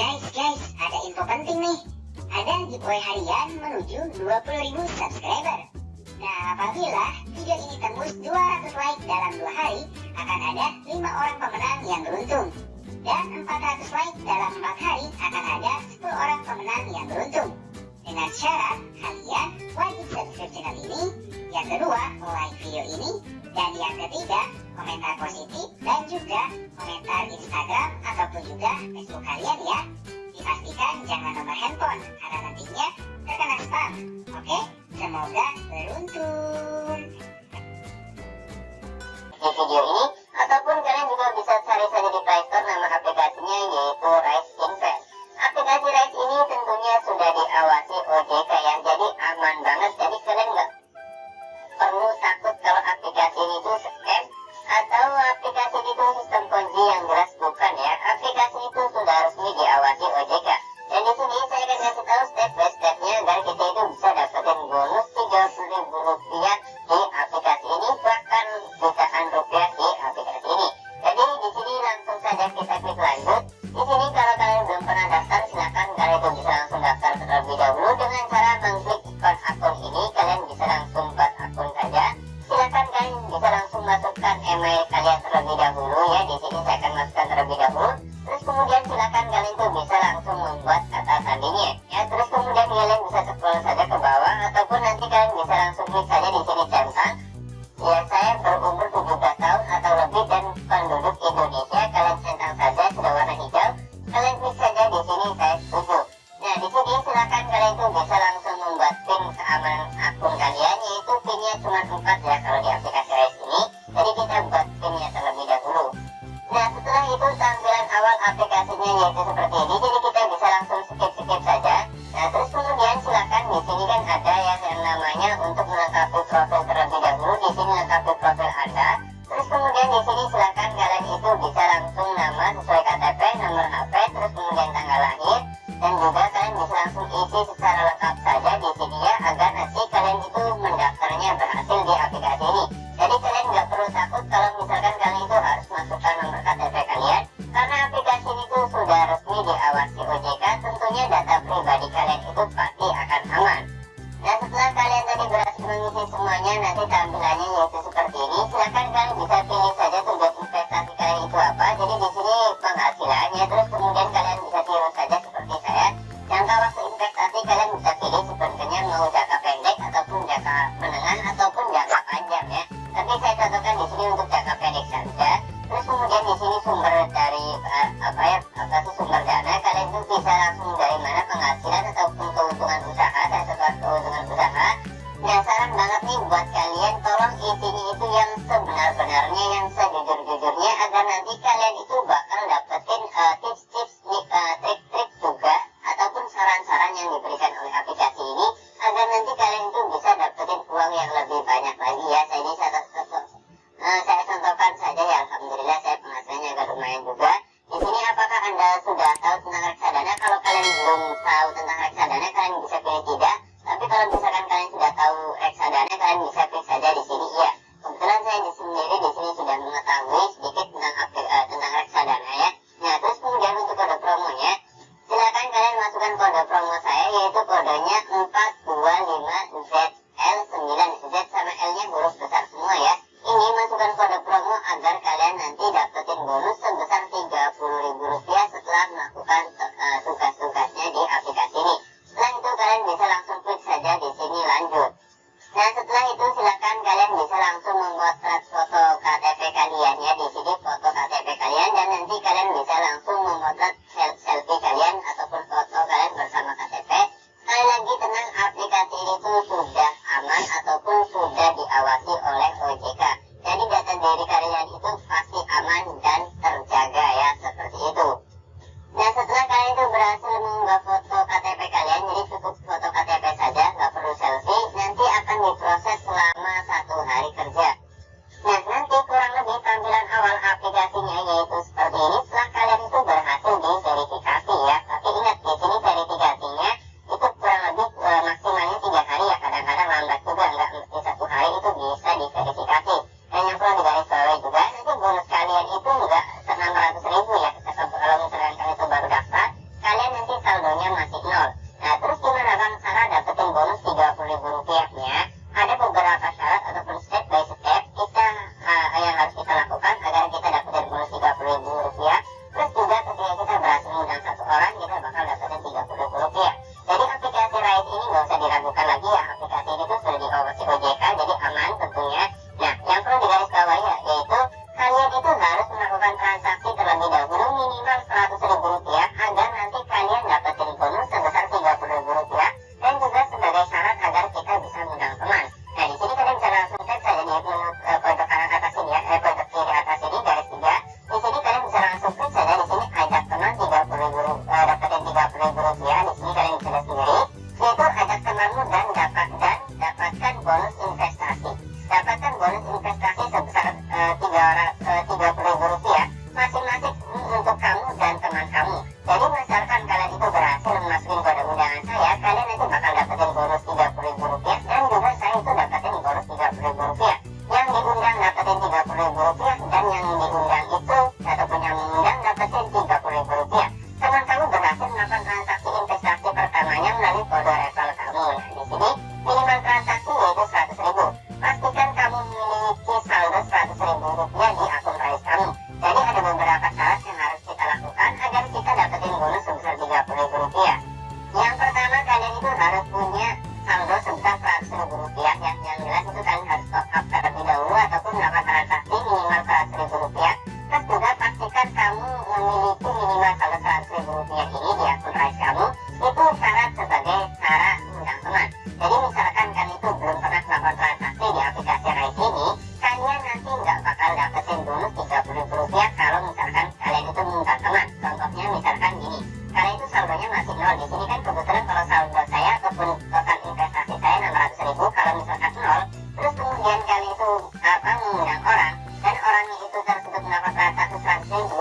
Guys, guys, ada info penting nih. Ada giveaway harian menuju 20.000 subscriber. Nah, apabila video ini tembus 200 like dalam 2 hari, akan ada 5 orang pemenang yang beruntung. Dan 400 like dalam 4 hari akan ada 10 orang pemenang yang beruntung. Dengan syarat, kalian wajib subscribe channel ini, yang kedua, like video ini, dan yang ketiga, komentar positif dan juga komentar Instagram ataupun juga Facebook kalian ya. Dipastikan jangan nomor handphone karena nantinya terkena spam. Oke, semoga beruntung. Video ini ataupun belum tahu tentang reksadana kalian bisa pilih tidak. Tapi kalau misalkan kalian sudah tahu reksadana kalian bisa pilih saja halo.